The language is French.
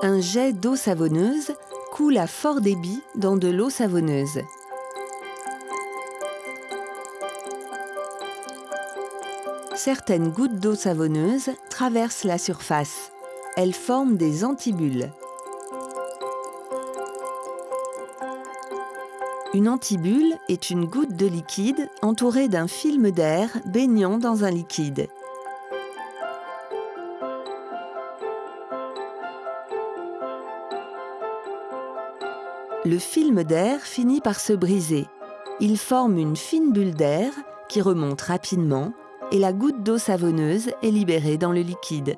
Un jet d'eau savonneuse coule à fort débit dans de l'eau savonneuse. Certaines gouttes d'eau savonneuse traversent la surface. Elles forment des antibulles. Une antibulle est une goutte de liquide entourée d'un film d'air baignant dans un liquide. Le film d'air finit par se briser. Il forme une fine bulle d'air qui remonte rapidement et la goutte d'eau savonneuse est libérée dans le liquide.